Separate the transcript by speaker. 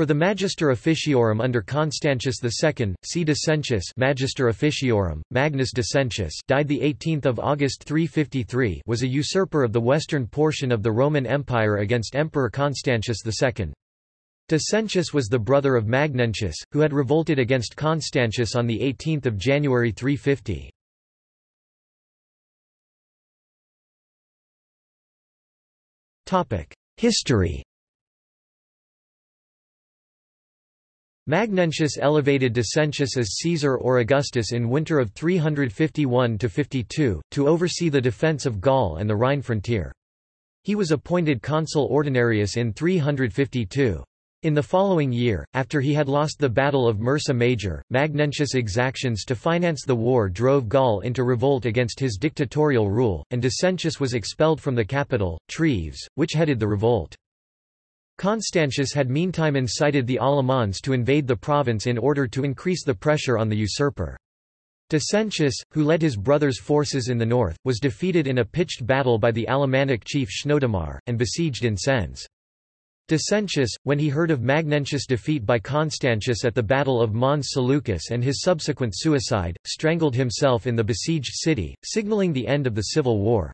Speaker 1: For the Magister Officiorum under Constantius II, see Decentius Magister Officiorum, Magnus Decentius died 18 August 353 was a usurper of the western portion of the Roman Empire against Emperor Constantius II. Decentius was the brother of Magnentius, who had revolted against Constantius on 18 January 350. History Magnentius elevated Decentius as Caesar or Augustus in winter of 351–52, to oversee the defence of Gaul and the Rhine frontier. He was appointed consul ordinarius in 352. In the following year, after he had lost the Battle of Mursa Major, Magnentius' exactions to finance the war drove Gaul into revolt against his dictatorial rule, and Decentius was expelled from the capital, Treves, which headed the revolt. Constantius had meantime incited the Alamanni to invade the province in order to increase the pressure on the usurper. Decentius, who led his brother's forces in the north, was defeated in a pitched battle by the Alemannic chief Chnodomar, and besieged in Sens. Decentius, when he heard of Magnentius' defeat by Constantius at the Battle of Mons Seleucus and his subsequent suicide, strangled himself in the besieged city, signaling the end of the civil war.